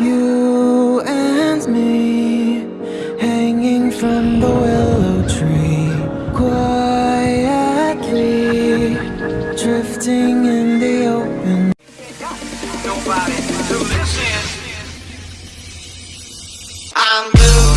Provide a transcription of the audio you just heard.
You and me Hanging from the willow tree Quietly Drifting in the open. Nobody to listen. I'm blue.